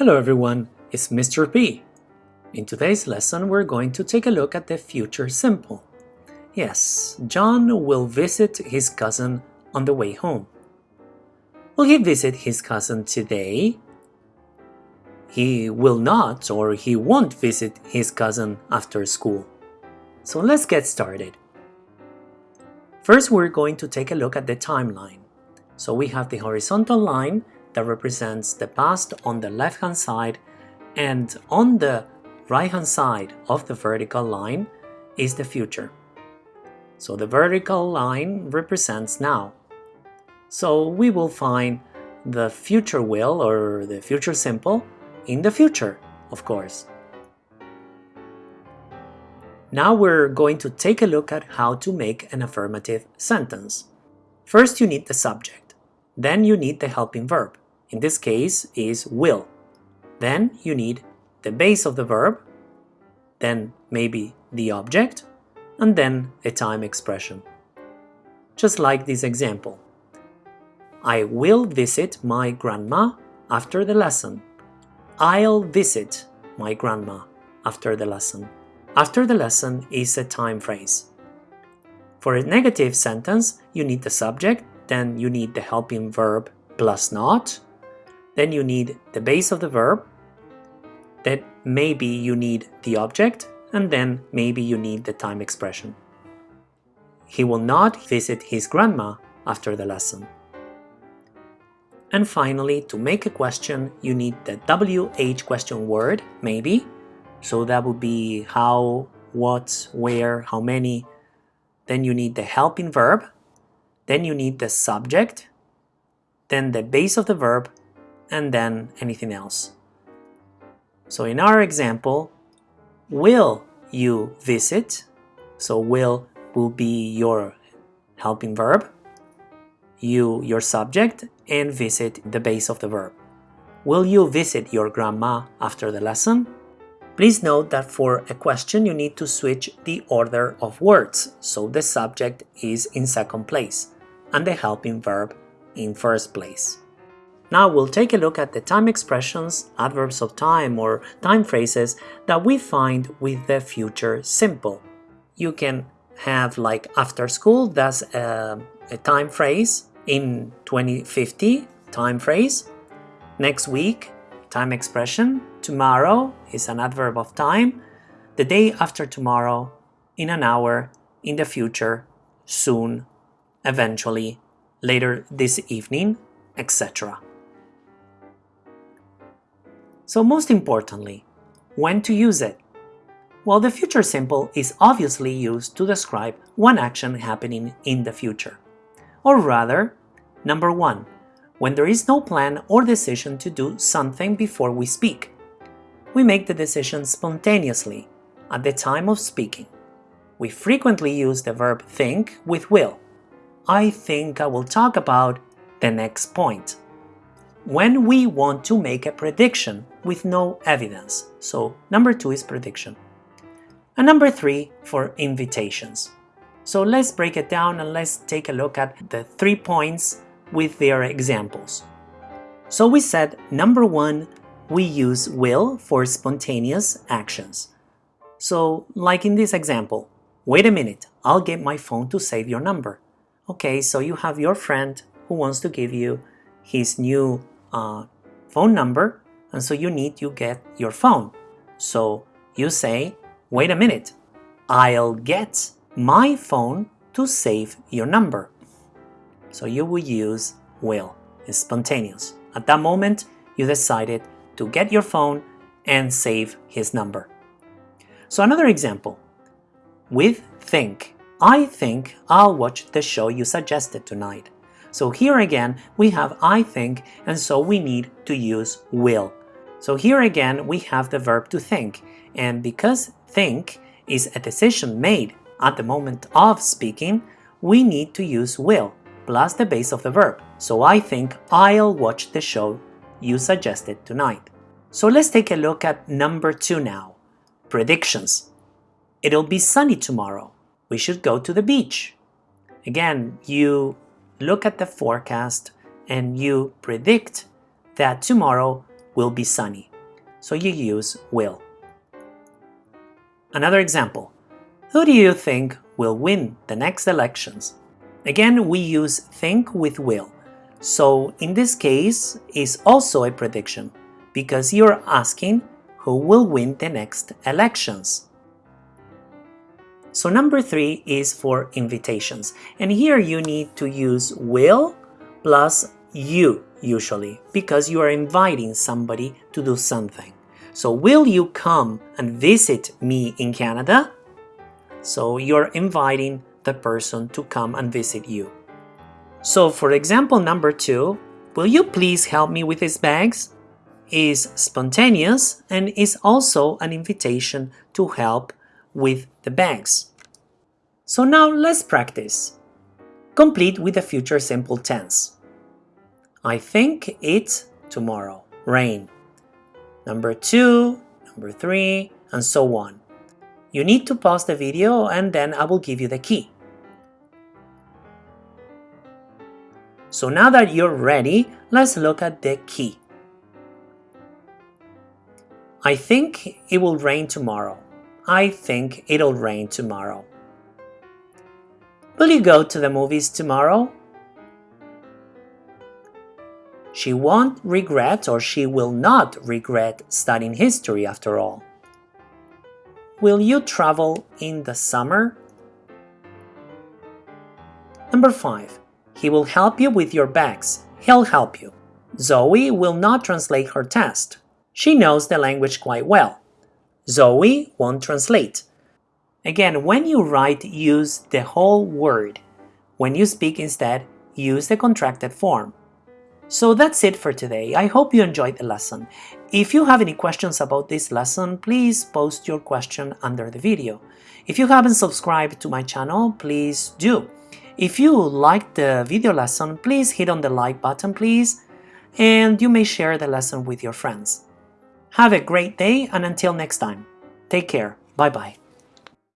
Hello everyone, it's Mr. P. In today's lesson we're going to take a look at the future simple. Yes, John will visit his cousin on the way home. Will he visit his cousin today? He will not or he won't visit his cousin after school. So let's get started. First we're going to take a look at the timeline. So we have the horizontal line that represents the past on the left hand side and on the right hand side of the vertical line is the future. So the vertical line represents now. So we will find the future will or the future simple in the future, of course. Now we're going to take a look at how to make an affirmative sentence. First you need the subject. Then you need the helping verb. In this case is will. Then you need the base of the verb, then maybe the object, and then a time expression. Just like this example. I will visit my grandma after the lesson. I'll visit my grandma after the lesson. After the lesson is a time phrase. For a negative sentence, you need the subject then you need the helping verb plus not. Then you need the base of the verb. Then maybe you need the object, and then maybe you need the time expression. He will not visit his grandma after the lesson. And finally, to make a question, you need the WH question word, maybe. So that would be how, what, where, how many. Then you need the helping verb, then you need the subject, then the base of the verb, and then anything else. So in our example, will you visit? So will will be your helping verb, you your subject, and visit the base of the verb. Will you visit your grandma after the lesson? Please note that for a question you need to switch the order of words, so the subject is in second place and the helping verb in first place. Now we'll take a look at the time expressions, adverbs of time or time phrases that we find with the future simple. You can have like after school, that's a, a time phrase. In 2050, time phrase. Next week, time expression. Tomorrow is an adverb of time. The day after tomorrow, in an hour, in the future, soon, eventually, later this evening, etc. So most importantly, when to use it? Well, the future simple is obviously used to describe one action happening in the future. Or rather, number one, when there is no plan or decision to do something before we speak. We make the decision spontaneously, at the time of speaking. We frequently use the verb think with will, I think I will talk about the next point. When we want to make a prediction with no evidence. So number two is prediction. And number three for invitations. So let's break it down and let's take a look at the three points with their examples. So we said number one, we use will for spontaneous actions. So like in this example, wait a minute, I'll get my phone to save your number. Okay, so you have your friend who wants to give you his new uh, phone number, and so you need to get your phone. So you say, wait a minute, I'll get my phone to save your number. So you will use will. It's spontaneous. At that moment, you decided to get your phone and save his number. So another example, with think. I think I'll watch the show you suggested tonight. So here again, we have I think, and so we need to use will. So here again, we have the verb to think, and because think is a decision made at the moment of speaking, we need to use will plus the base of the verb. So I think I'll watch the show you suggested tonight. So let's take a look at number two now. Predictions. It'll be sunny tomorrow we should go to the beach. Again, you look at the forecast and you predict that tomorrow will be sunny. so you use will. Another example. Who do you think will win the next elections? Again, we use think with will. So in this case, is also a prediction because you're asking who will win the next elections. So number three is for invitations. And here you need to use will plus you usually because you are inviting somebody to do something. So will you come and visit me in Canada? So you're inviting the person to come and visit you. So for example number two, will you please help me with these bags? Is spontaneous and is also an invitation to help with the banks. So now let's practice. Complete with the future simple tense. I think it's tomorrow. Rain. Number two, number three, and so on. You need to pause the video and then I will give you the key. So now that you're ready, let's look at the key. I think it will rain tomorrow. I think it'll rain tomorrow. Will you go to the movies tomorrow? She won't regret or she will not regret studying history after all. Will you travel in the summer? Number 5. He will help you with your bags. He'll help you. Zoe will not translate her test. She knows the language quite well. Zoe won't translate. Again, when you write, use the whole word. When you speak instead, use the contracted form. So that's it for today. I hope you enjoyed the lesson. If you have any questions about this lesson, please post your question under the video. If you haven't subscribed to my channel, please do. If you liked the video lesson, please hit on the like button, please, and you may share the lesson with your friends. Have a great day and until next time, take care. Bye-bye.